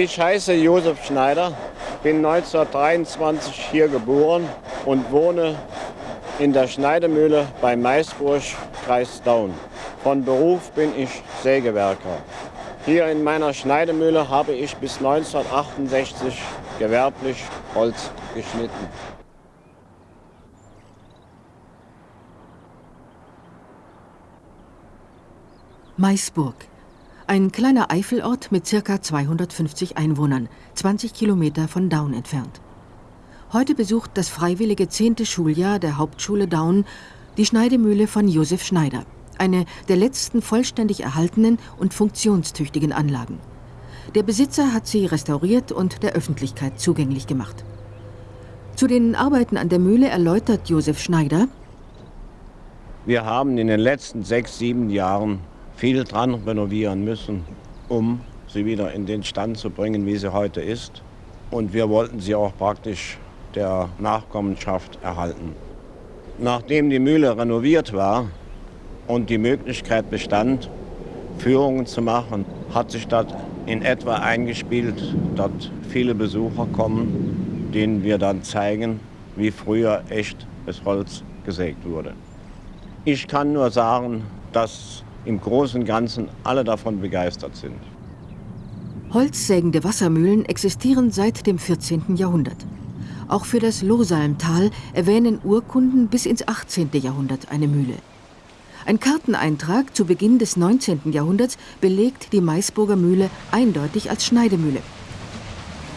Ich heiße Josef Schneider, bin 1923 hier geboren und wohne in der Schneidemühle bei Maisburg, Kreis Daun. Von Beruf bin ich Sägewerker. Hier in meiner Schneidemühle habe ich bis 1968 gewerblich Holz geschnitten. Maisburg. Ein kleiner Eifelort mit ca. 250 Einwohnern, 20 Kilometer von Daun entfernt. Heute besucht das freiwillige zehnte Schuljahr der Hauptschule Daun die Schneidemühle von Josef Schneider, eine der letzten vollständig erhaltenen und funktionstüchtigen Anlagen. Der Besitzer hat sie restauriert und der Öffentlichkeit zugänglich gemacht. Zu den Arbeiten an der Mühle erläutert Josef Schneider. Wir haben in den letzten sechs, sieben Jahren viel dran renovieren müssen, um sie wieder in den Stand zu bringen, wie sie heute ist. Und wir wollten sie auch praktisch der Nachkommenschaft erhalten. Nachdem die Mühle renoviert war und die Möglichkeit bestand, Führungen zu machen, hat sich das in etwa eingespielt, dass viele Besucher kommen, denen wir dann zeigen, wie früher echt das Holz gesägt wurde. Ich kann nur sagen, dass im Großen und Ganzen alle davon begeistert sind. Holzsägende Wassermühlen existieren seit dem 14. Jahrhundert. Auch für das Losalmtal erwähnen Urkunden bis ins 18. Jahrhundert eine Mühle. Ein Karteneintrag zu Beginn des 19. Jahrhunderts belegt die Maisburger Mühle eindeutig als Schneidemühle.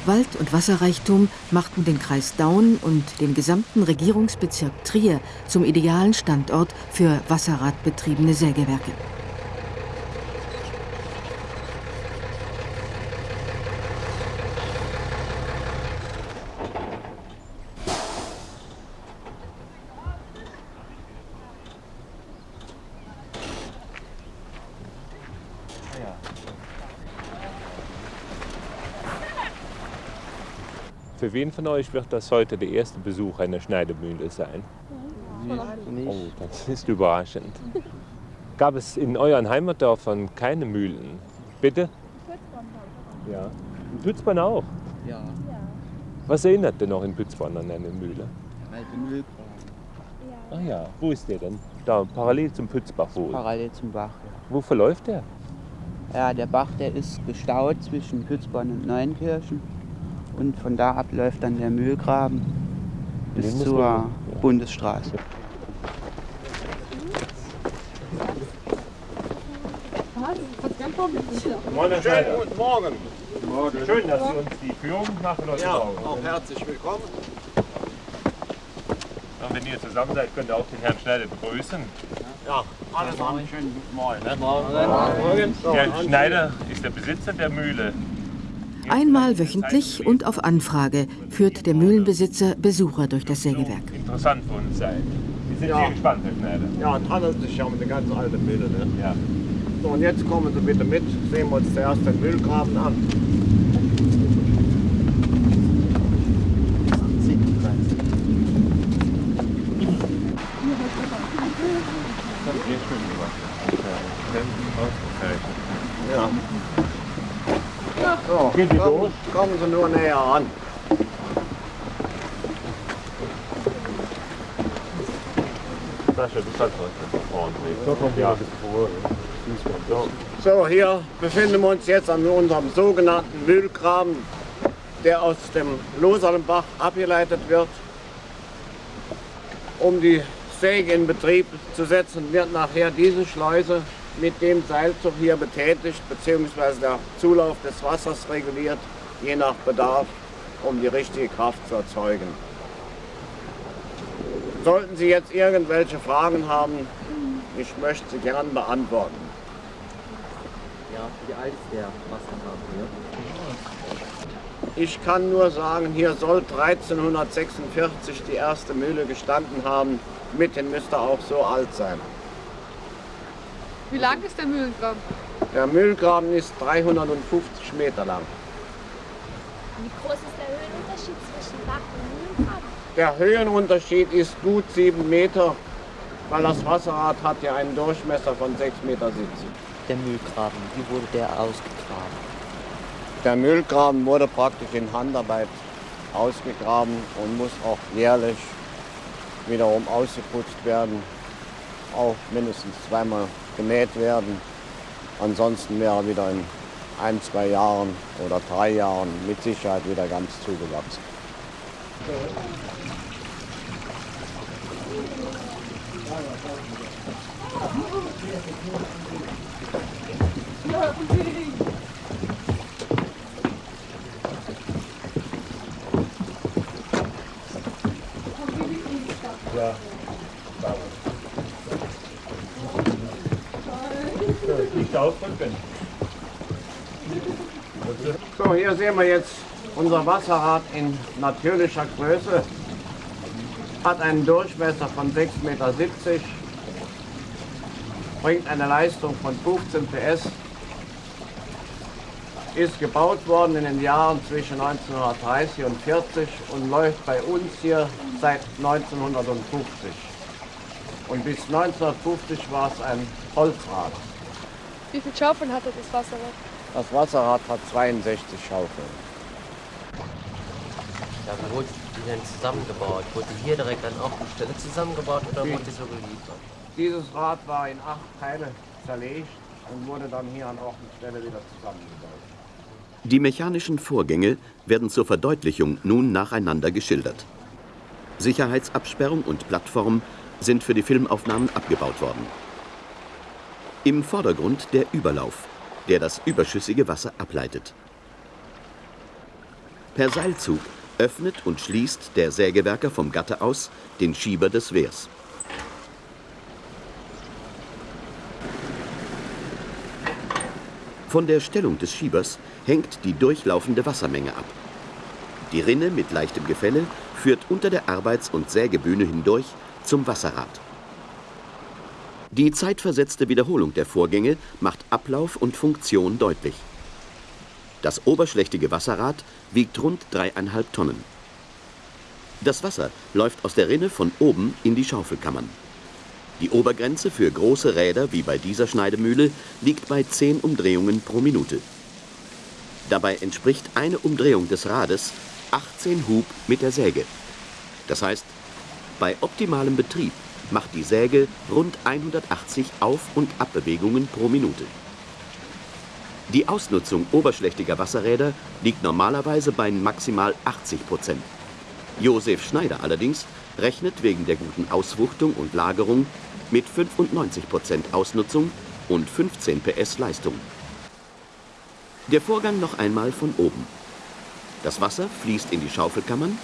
Wald- und Wasserreichtum machten den Kreis Daun und den gesamten Regierungsbezirk Trier zum idealen Standort für wasserradbetriebene Sägewerke. Für wen von euch wird das heute der erste Besuch einer Schneidemühle sein? Oh, das ist überraschend. Gab es in euren Heimatdörfern keine Mühlen? Bitte? Ja. In Pützborn auch? Ja. Was erinnert denn noch in Pützborn an eine Mühle? Alte. Ah ja, wo ist der denn? Da, parallel zum Pützbach wohl. Parallel zum Bach. Wo verläuft der? Ja, der Bach, der ist gestaut zwischen Pützborn und Neuenkirchen. Und von da ab läuft dann der Mühlgraben bis zur ja. Bundesstraße. Moin, Herr Schneider. guten Morgen. Schön, dass Sie uns die Führung machen heute Ja, Morgen. auch herzlich willkommen. Und wenn ihr zusammen seid, könnt ihr auch den Herrn Schneider begrüßen. Ja, alles einen schönen guten Morgen. Ne? Morgen. So, Herr Schneider ist der Besitzer der Mühle. Einmal wöchentlich und auf Anfrage führt der Mühlenbesitzer Besucher durch das Sägewerk. Interessant für uns sein. Wir sind Ja. sehr gespannt, Herr Schneider. Ja, es handelt sich ja um eine ganz alte Mühle. Ne? Ja. So, und jetzt kommen Sie bitte mit, sehen wir uns zuerst den Mühlgraben an. Sehr schön gemacht. Sie kommen, kommen Sie nur näher an. Sascha, du kannst ja. So. So, hier befinden wir uns jetzt an unserem sogenannten Mühlgraben, der aus dem Losalenbach abgeleitet wird. Um die Säge in Betrieb zu setzen, wird nachher diese Schleuse mit dem Seilzug hier betätigt, beziehungsweise der Zulauf des Wassers reguliert, je nach Bedarf, um die richtige Kraft zu erzeugen. Sollten Sie jetzt irgendwelche Fragen haben, ich möchte sie gern beantworten. Ja, wie alt ist der Wassergraben hier? Ich kann nur sagen, hier soll 1346 die erste Mühle gestanden haben. Mitten müsste auch so alt sein. Wie lang ist der Mühlengraben? Der Mühlgraben ist 350 Meter lang. Wie groß ist der Höhenunterschied zwischen Bach und Mühlengraben? Der Höhenunterschied ist gut 7 Meter, weil das Wasserrad hat ja einen Durchmesser von 6,70 Meter. Der Mühlgraben, wie wurde der ausgegraben? Der Mühlgraben wurde praktisch in Handarbeit ausgegraben und muss auch jährlich wiederum ausgeputzt werden, auch mindestens zweimal gemäht werden. Ansonsten wäre wieder in ein, zwei Jahren oder drei Jahren mit Sicherheit wieder ganz zugewachsen. So, hier sehen wir jetzt unser Wasserrad in natürlicher Größe. Hat einen Durchmesser von 6,70 Meter, bringt eine Leistung von 15 PS, ist gebaut worden in den Jahren zwischen 1930 und 40 und läuft bei uns hier seit 1950. Und bis 1950 war es ein Holzrad. Wie viele Schaufeln hatte das Wasserrad? Das Wasserrad hat 62 Schaufeln. Ja, wie wurde die denn zusammengebaut? Wurde die hier direkt an Ort und Stelle zusammengebaut oder wurde die so geliefert? Dieses Rad war in acht Teile zerlegt und wurde dann hier an Ort und Stelle wieder zusammengebaut. Die mechanischen Vorgänge werden zur Verdeutlichung nun nacheinander geschildert. Sicherheitsabsperrung und Plattform sind für die Filmaufnahmen abgebaut worden. Im Vordergrund der Überlauf, der das überschüssige Wasser ableitet. Per Seilzug öffnet und schließt der Sägewerker vom Gatter aus den Schieber des Wehrs. Von der Stellung des Schiebers hängt die durchlaufende Wassermenge ab. Die Rinne mit leichtem Gefälle führt unter der Arbeits- und Sägebühne hindurch zum Wasserrad. Die zeitversetzte Wiederholung der Vorgänge macht Ablauf und Funktion deutlich. Das oberschlächtige Wasserrad wiegt rund dreieinhalb Tonnen. Das Wasser läuft aus der Rinne von oben in die Schaufelkammern. Die Obergrenze für große Räder wie bei dieser Schneidemühle liegt bei 10 Umdrehungen pro Minute. Dabei entspricht eine Umdrehung des Rades 18 Hub mit der Säge. Das heißt, bei optimalem Betrieb macht die Säge rund 180 Auf- und Abbewegungen pro Minute. Die Ausnutzung oberschlächtiger Wasserräder liegt normalerweise bei maximal 80 Prozent. Josef Schneider allerdings rechnet wegen der guten Auswuchtung und Lagerung mit 95 Prozent Ausnutzung und 15 PS Leistung. Der Vorgang noch einmal von oben. Das Wasser fließt in die Schaufelkammern,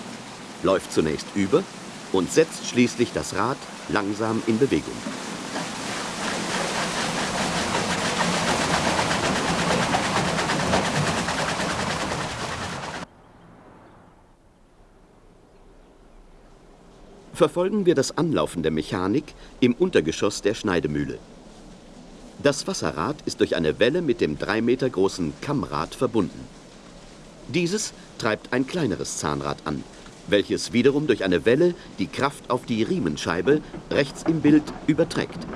läuft zunächst über und setzt schließlich das Rad langsam in Bewegung. Verfolgen wir das Anlaufen der Mechanik im Untergeschoss der Schneidemühle. Das Wasserrad ist durch eine Welle mit dem drei Meter großen Kammrad verbunden. Dieses treibt ein kleineres Zahnrad an, welches wiederum durch eine Welle die Kraft auf die Riemenscheibe rechts im Bild überträgt.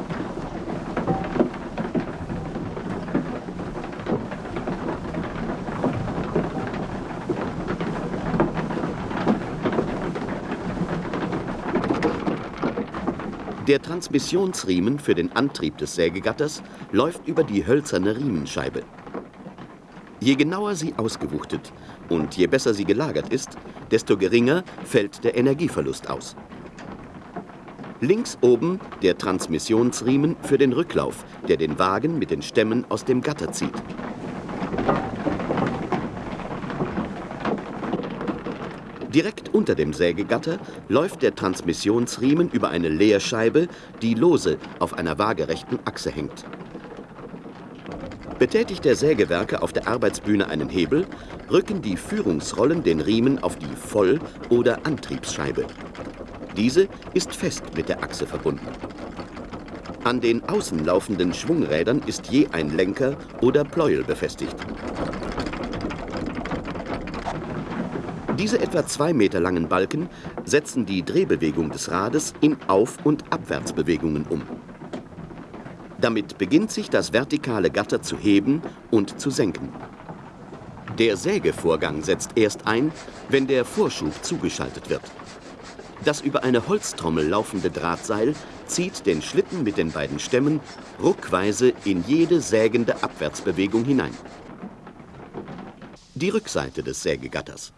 Der Transmissionsriemen für den Antrieb des Sägegatters läuft über die hölzerne Riemenscheibe. Je genauer sie ausgewuchtet und je besser sie gelagert ist, desto geringer fällt der Energieverlust aus. Links oben der Transmissionsriemen für den Rücklauf, der den Wagen mit den Stämmen aus dem Gatter zieht. Direkt unter dem Sägegatter läuft der Transmissionsriemen über eine Leerscheibe, die lose auf einer waagerechten Achse hängt. Betätigt der Sägewerker auf der Arbeitsbühne einen Hebel, rücken die Führungsrollen den Riemen auf die Voll- oder Antriebsscheibe. Diese ist fest mit der Achse verbunden. An den außen laufenden Schwungrädern ist je ein Lenker oder Pleuel befestigt. Diese etwa zwei Meter langen Balken setzen die Drehbewegung des Rades in Auf- und Abwärtsbewegungen um. Damit beginnt sich das vertikale Gatter zu heben und zu senken. Der Sägevorgang setzt erst ein, wenn der Vorschub zugeschaltet wird. Das über eine Holztrommel laufende Drahtseil zieht den Schlitten mit den beiden Stämmen ruckweise in jede sägende Abwärtsbewegung hinein. Die Rückseite des Sägegatters.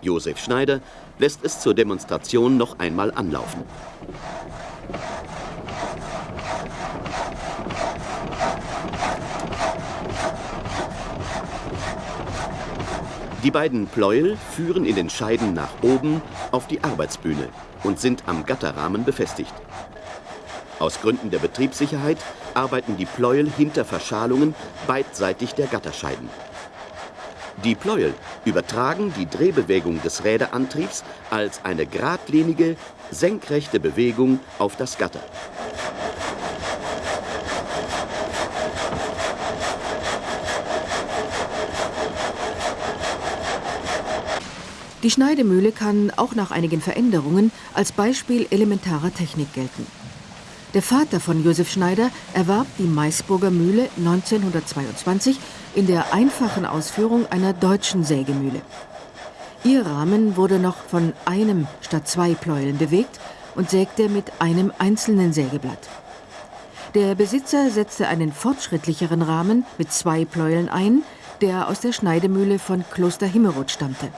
Josef Schneider lässt es zur Demonstration noch einmal anlaufen. Die beiden Pleuel führen in den Scheiden nach oben auf die Arbeitsbühne und sind am Gatterrahmen befestigt. Aus Gründen der Betriebssicherheit arbeiten die Pleuel hinter Verschalungen beidseitig der Gatterscheiden. Die Pleuel übertragen die Drehbewegung des Räderantriebs als eine geradlinige, senkrechte Bewegung auf das Gatter. Die Schneidemühle kann auch nach einigen Veränderungen als Beispiel elementarer Technik gelten. Der Vater von Josef Schneider erwarb die Maisburger Mühle 1922 in der einfachen Ausführung einer deutschen Sägemühle. Ihr Rahmen wurde noch von einem statt zwei Pleueln bewegt und sägte mit einem einzelnen Sägeblatt. Der Besitzer setzte einen fortschrittlicheren Rahmen mit zwei Pleueln ein, der aus der Schneidemühle von Kloster Himmerod stammte.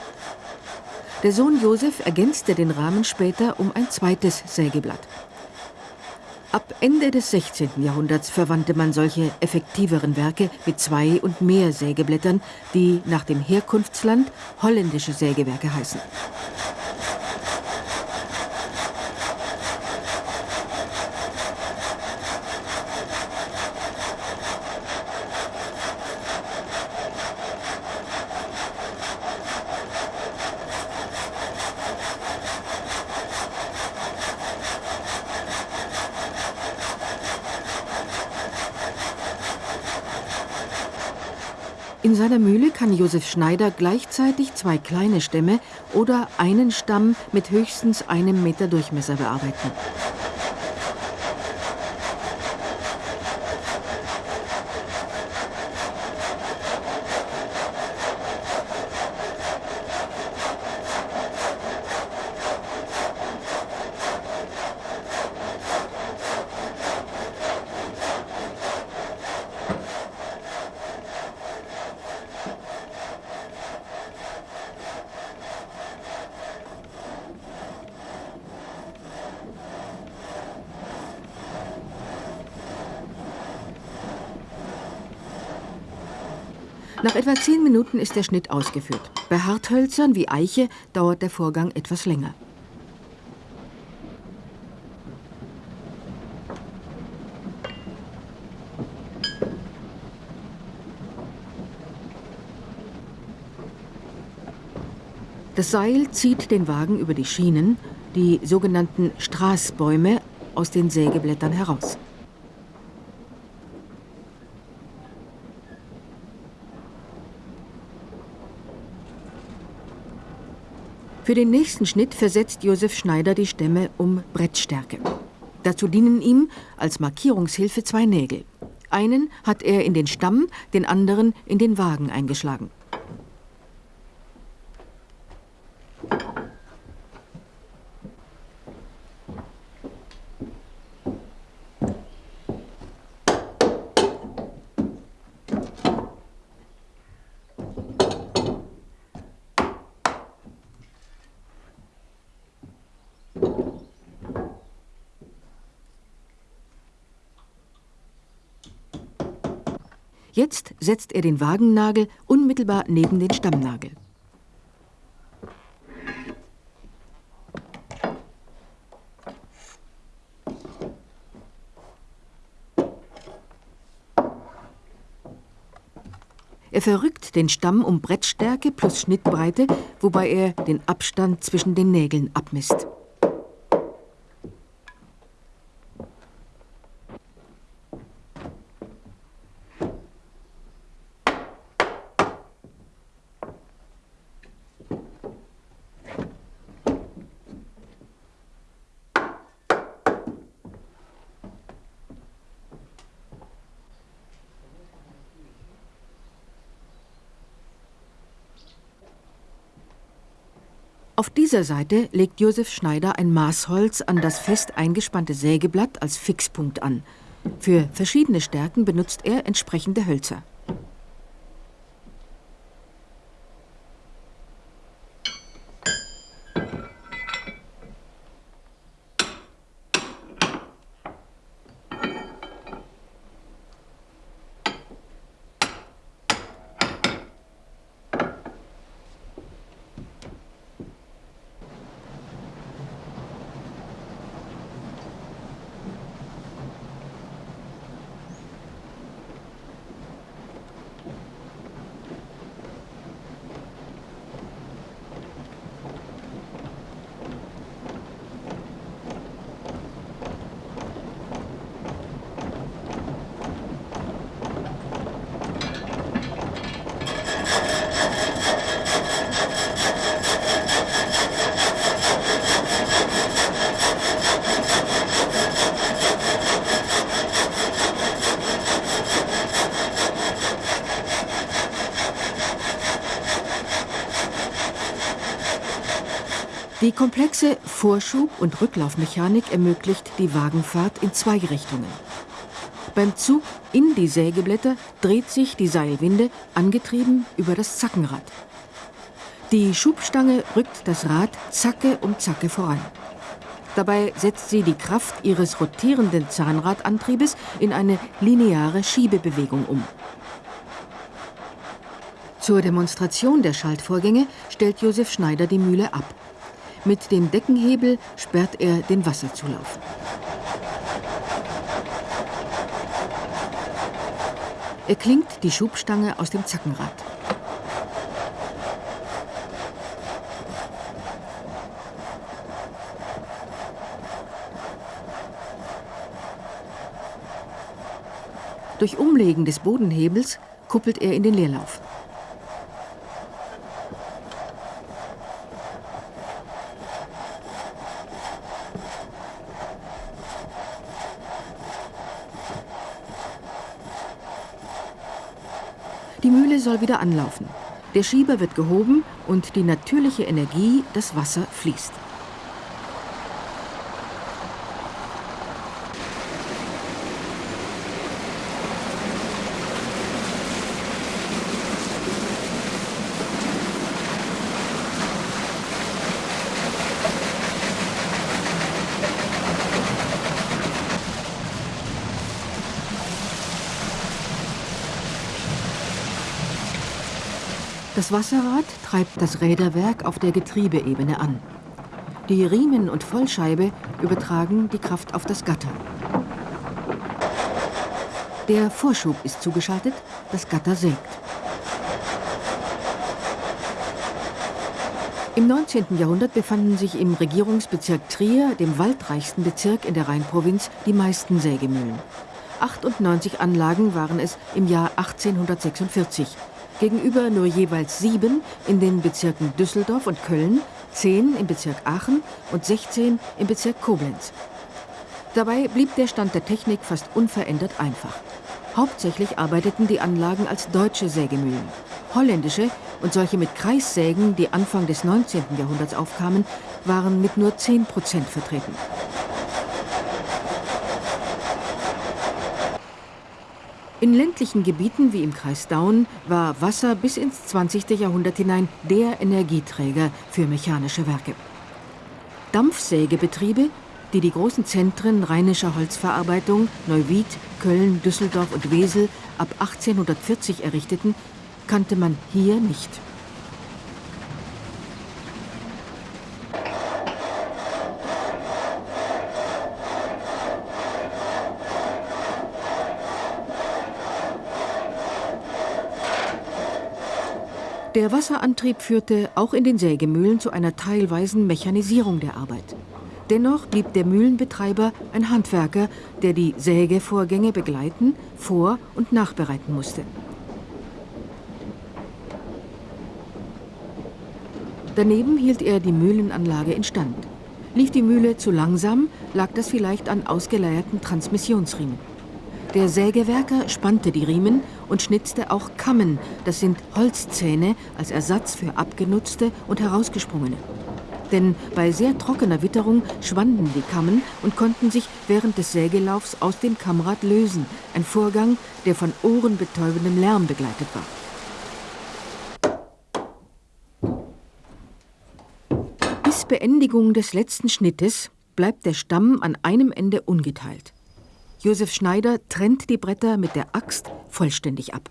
Der Sohn Josef ergänzte den Rahmen später um ein zweites Sägeblatt. Ab Ende des 16. Jahrhunderts verwandte man solche effektiveren Werke mit zwei und mehr Sägeblättern, die nach dem Herkunftsland holländische Sägewerke heißen. In seiner Mühle kann Josef Schneider gleichzeitig zwei kleine Stämme oder einen Stamm mit höchstens einem Meter Durchmesser bearbeiten. Nach etwa zehn Minuten ist der Schnitt ausgeführt. Bei Harthölzern wie Eiche dauert der Vorgang etwas länger. Das Seil zieht den Wagen über die Schienen, die sogenannten Straßbäume, aus den Sägeblättern heraus. Für den nächsten Schnitt versetzt Josef Schneider die Stämme um Brettstärke. Dazu dienen ihm als Markierungshilfe zwei Nägel. Einen hat er in den Stamm, den anderen in den Wagen eingeschlagen. Jetzt setzt er den Wagennagel unmittelbar neben den Stammnagel. Er verrückt den Stamm um Brettstärke plus Schnittbreite, wobei er den Abstand zwischen den Nägeln abmisst. Auf dieser Seite legt Josef Schneider ein Maßholz an das fest eingespannte Sägeblatt als Fixpunkt an. Für verschiedene Stärken benutzt er entsprechende Hölzer. Die komplexe Vorschub- und Rücklaufmechanik ermöglicht die Wagenfahrt in zwei Richtungen. Beim Zug in die Sägeblätter dreht sich die Seilwinde, angetrieben über das Zackenrad. Die Schubstange rückt das Rad Zacke um Zacke voran. Dabei setzt sie die Kraft ihres rotierenden Zahnradantriebes in eine lineare Schiebebewegung um. Zur Demonstration der Schaltvorgänge stellt Josef Schneider die Mühle ab. Mit dem Deckenhebel sperrt er den Wasserzulauf. Er klingt die Schubstange aus dem Zackenrad. Durch Umlegen des Bodenhebels kuppelt er in den Leerlauf. Die Mühle soll wieder anlaufen. Der Schieber wird gehoben und die natürliche Energie, das Wasser, fließt. Das Wasserrad treibt das Räderwerk auf der Getriebeebene an. Die Riemen und Vollscheibe übertragen die Kraft auf das Gatter. Der Vorschub ist zugeschaltet, das Gatter sägt. Im 19. Jahrhundert befanden sich im Regierungsbezirk Trier, dem waldreichsten Bezirk in der Rheinprovinz, die meisten Sägemühlen. 98 Anlagen waren es im Jahr 1846 gegenüber nur jeweils sieben in den Bezirken Düsseldorf und Köln, zehn im Bezirk Aachen und 16 im Bezirk Koblenz. Dabei blieb der Stand der Technik fast unverändert einfach. Hauptsächlich arbeiteten die Anlagen als deutsche Sägemühlen. Holländische und solche mit Kreissägen, die Anfang des 19. Jahrhunderts aufkamen, waren mit nur 10 Prozent vertreten. In ländlichen Gebieten wie im Kreis Daun war Wasser bis ins 20. Jahrhundert hinein der Energieträger für mechanische Werke. Dampfsägebetriebe, die die großen Zentren rheinischer Holzverarbeitung Neuwied, Köln, Düsseldorf und Wesel ab 1840 errichteten, kannte man hier nicht. Der Wasserantrieb führte auch in den Sägemühlen zu einer teilweisen Mechanisierung der Arbeit. Dennoch blieb der Mühlenbetreiber ein Handwerker, der die Sägevorgänge begleiten, vor- und nachbereiten musste. Daneben hielt er die Mühlenanlage instand. Lief die Mühle zu langsam, lag das vielleicht an ausgeleierten Transmissionsriemen. Der Sägewerker spannte die Riemen und schnitzte auch Kammen, das sind Holzzähne, als Ersatz für abgenutzte und herausgesprungene. Denn bei sehr trockener Witterung schwanden die Kammen und konnten sich während des Sägelaufs aus dem Kammrad lösen. Ein Vorgang, der von ohrenbetäubendem Lärm begleitet war. Bis Beendigung des letzten Schnittes bleibt der Stamm an einem Ende ungeteilt. Josef Schneider trennt die Bretter mit der Axt vollständig ab.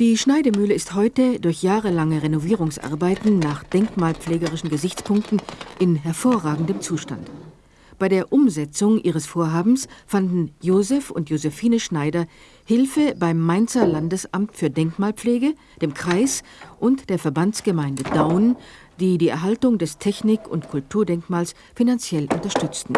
Die Schneidemühle ist heute durch jahrelange Renovierungsarbeiten nach denkmalpflegerischen Gesichtspunkten in hervorragendem Zustand. Bei der Umsetzung ihres Vorhabens fanden Josef und Josephine Schneider Hilfe beim Mainzer Landesamt für Denkmalpflege, dem Kreis und der Verbandsgemeinde Daun, die die Erhaltung des Technik- und Kulturdenkmals finanziell unterstützten.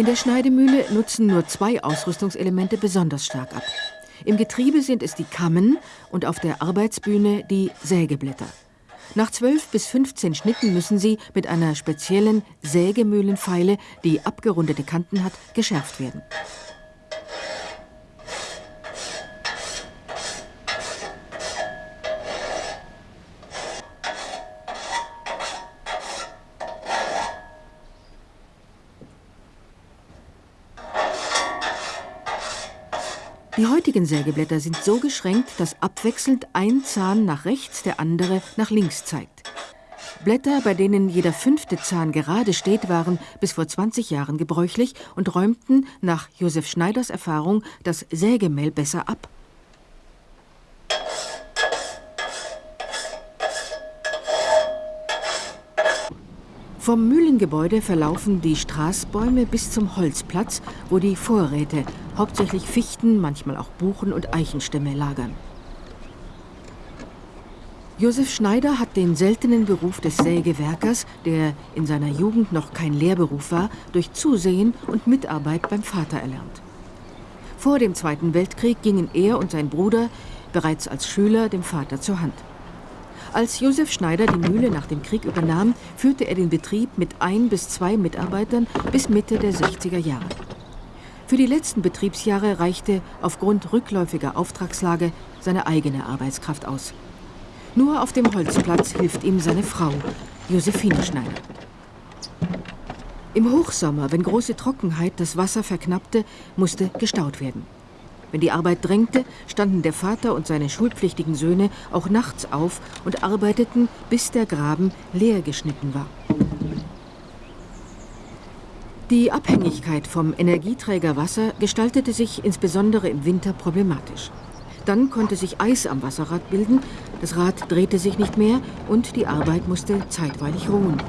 In der Schneidemühle nutzen nur zwei Ausrüstungselemente besonders stark ab. Im Getriebe sind es die Kammen und auf der Arbeitsbühne die Sägeblätter. Nach 12 bis 15 Schnitten müssen sie mit einer speziellen Sägemühlenfeile, die abgerundete Kanten hat, geschärft werden. Die heutigen Sägeblätter sind so geschränkt, dass abwechselnd ein Zahn nach rechts, der andere nach links zeigt. Blätter, bei denen jeder fünfte Zahn gerade steht, waren bis vor 20 Jahren gebräuchlich und räumten nach Josef Schneiders Erfahrung das Sägemehl besser ab. Vom Mühlengebäude verlaufen die Straßbäume bis zum Holzplatz, wo die Vorräte, hauptsächlich Fichten, manchmal auch Buchen und Eichenstämme lagern. Josef Schneider hat den seltenen Beruf des Sägewerkers, der in seiner Jugend noch kein Lehrberuf war, durch Zusehen und Mitarbeit beim Vater erlernt. Vor dem Zweiten Weltkrieg gingen er und sein Bruder bereits als Schüler dem Vater zur Hand. Als Josef Schneider die Mühle nach dem Krieg übernahm, führte er den Betrieb mit ein bis zwei Mitarbeitern bis Mitte der 60er Jahre. Für die letzten Betriebsjahre reichte aufgrund rückläufiger Auftragslage seine eigene Arbeitskraft aus. Nur auf dem Holzplatz hilft ihm seine Frau, Josephine Schneider. Im Hochsommer, wenn große Trockenheit das Wasser verknappte, musste gestaut werden. Wenn die Arbeit drängte, standen der Vater und seine schulpflichtigen Söhne auch nachts auf und arbeiteten, bis der Graben leer geschnitten war. Die Abhängigkeit vom Energieträger Wasser gestaltete sich insbesondere im Winter problematisch. Dann konnte sich Eis am Wasserrad bilden, das Rad drehte sich nicht mehr und die Arbeit musste zeitweilig ruhen.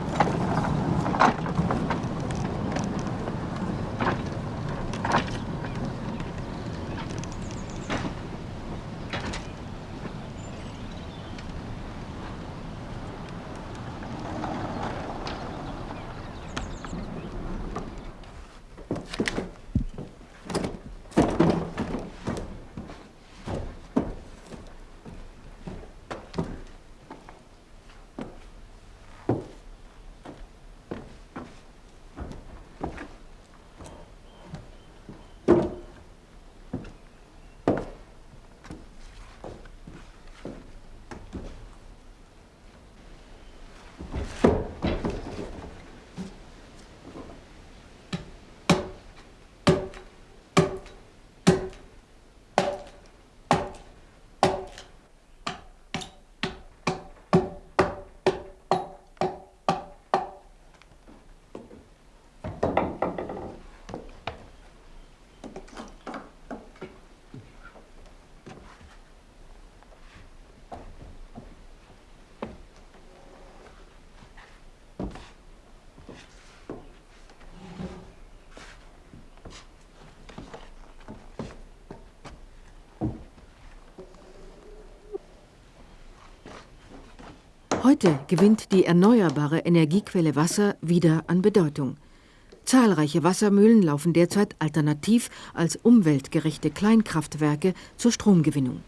Heute gewinnt die erneuerbare Energiequelle Wasser wieder an Bedeutung. Zahlreiche Wassermühlen laufen derzeit alternativ als umweltgerechte Kleinkraftwerke zur Stromgewinnung.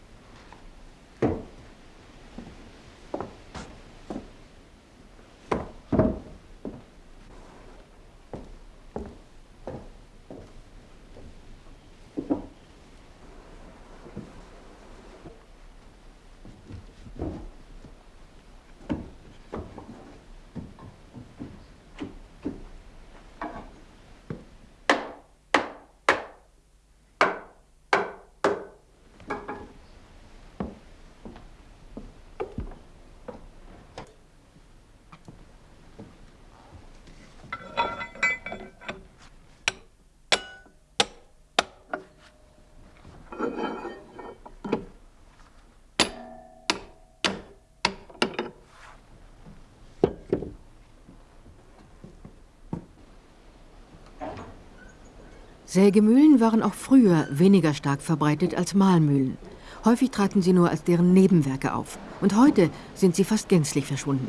Sägemühlen waren auch früher weniger stark verbreitet als Mahlmühlen. Häufig traten sie nur als deren Nebenwerke auf. Und heute sind sie fast gänzlich verschwunden.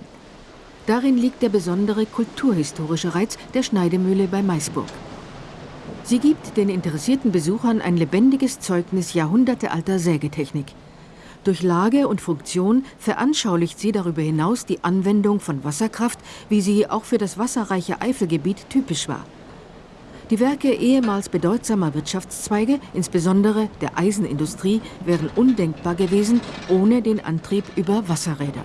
Darin liegt der besondere kulturhistorische Reiz der Schneidemühle bei Maisburg. Sie gibt den interessierten Besuchern ein lebendiges Zeugnis jahrhundertealter Sägetechnik. Durch Lage und Funktion veranschaulicht sie darüber hinaus die Anwendung von Wasserkraft, wie sie auch für das wasserreiche Eifelgebiet typisch war. Die Werke ehemals bedeutsamer Wirtschaftszweige, insbesondere der Eisenindustrie, wären undenkbar gewesen ohne den Antrieb über Wasserräder.